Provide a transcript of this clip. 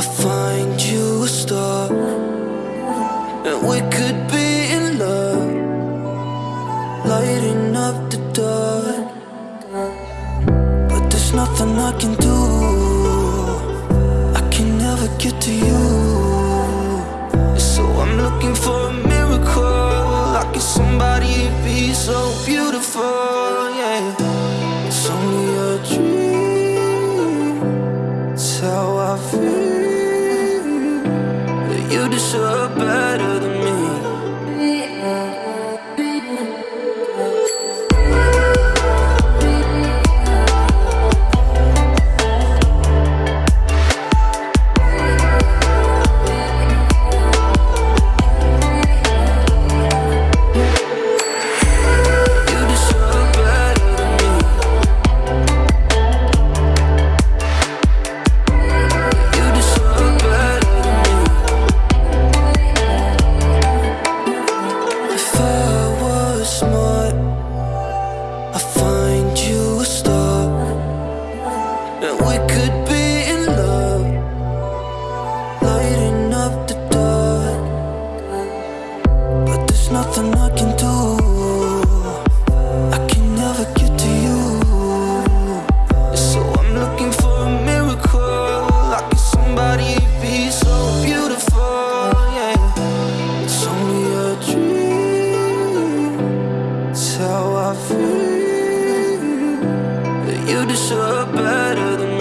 I find you a star And we could be in love Lighting up the dark. But there's nothing I can do. I can never get to you. So I'm looking for a miracle. Like it's somebody be so beautiful. You deserve better than me. You deserve better than